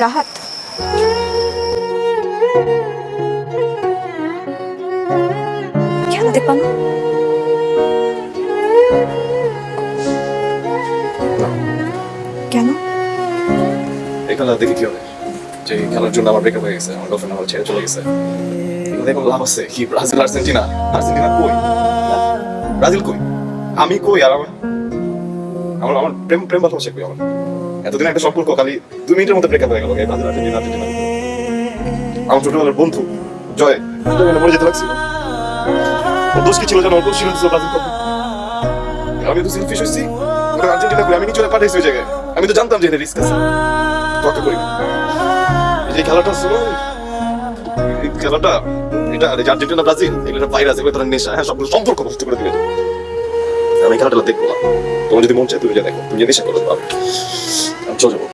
রাহাত। কেন? এই খেলা দেখে কি হবে? যে খেলার জন্য আমার ব্রেকআপ হয়ে গেছে, আমার গার্লফ্রেন্ড আমার ছেড়ে চলে গেছে। দেখো লাভ আছে? কি, ব্রাজিল, আর্জেন্টিনা? আর্জেন্টিনা কই? ব্রাজিল কই? আমি কই? আর আমার আমার প্রেম প্রেম ভালোবাসা কই আমার? এতদিন একটা সম্পর্ক খালি দুই মিনিটের মধ্যে ব্রেকআপ হয়ে গেল আমার ছোটবেলার বন্ধু, জয় মরে যেতে লাগছিল। দোষ কি ছিল ওর দোষ ছিল আমি তো সেলফিশ হয়েছি আর্জেন্টিনা করে আমি নিচে পাঠাইছি ওই জায়গায়। আমি তো জানতাম যে এটা রিস্ক আছে। করি। যে খেলাটা ছিল, এই খেলাটা, এটা এই আর্জেন্টিনা, ব্রাজিল এগুলো ভাইরাস এগুলো তোর নেশা হ্যাঁ সবগুলো সম্পর্ক নষ্ট করে আমি খেলাটা দেখব না তোমার যদি মন চায়, তুমি যে দেখো। তুমি নেশা করো আমি চলে যাব